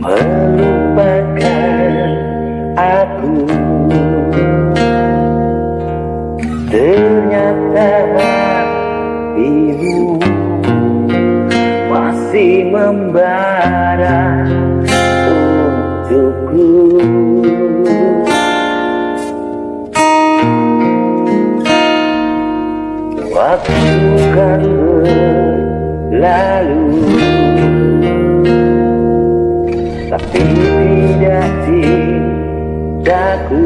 melupakan aku Ternyata hatimu masih membara untukku. Waktu kan berlalu. Tapi tidak cintaku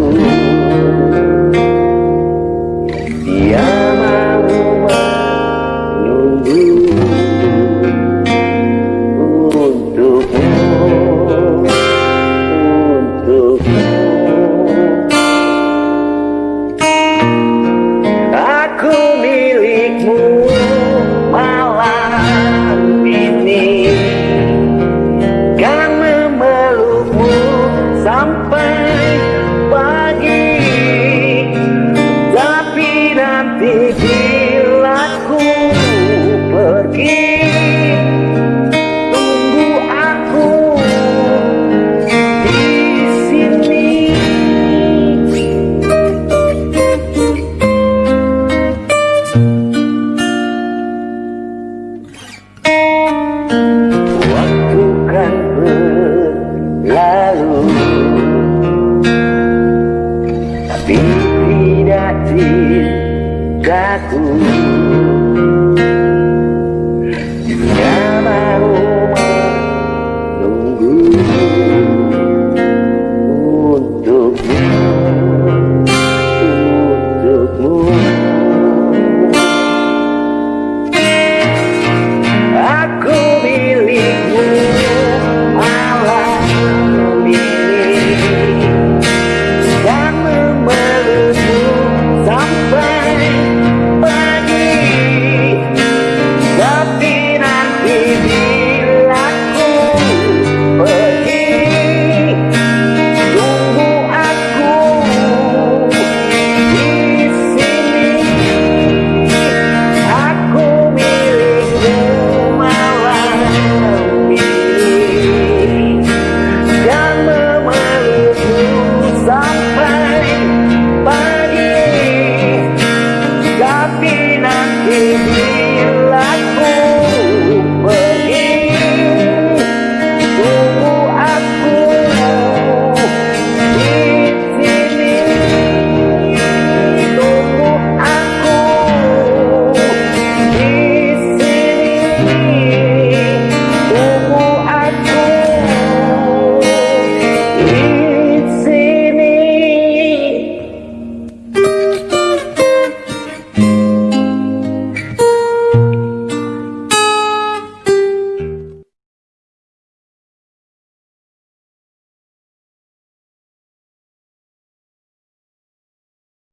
tidak cintaku Dia mau